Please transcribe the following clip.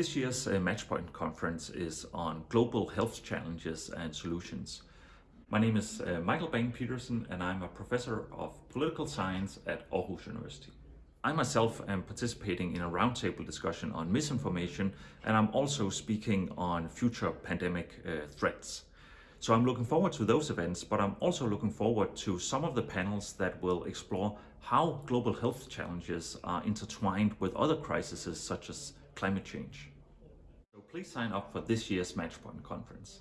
This year's uh, Matchpoint conference is on global health challenges and solutions. My name is uh, Michael Bang Petersen and I'm a professor of political science at Aarhus University. I myself am participating in a roundtable discussion on misinformation and I'm also speaking on future pandemic uh, threats. So I'm looking forward to those events, but I'm also looking forward to some of the panels that will explore how global health challenges are intertwined with other crises such as climate change. Please sign up for this year's Matchpoint conference.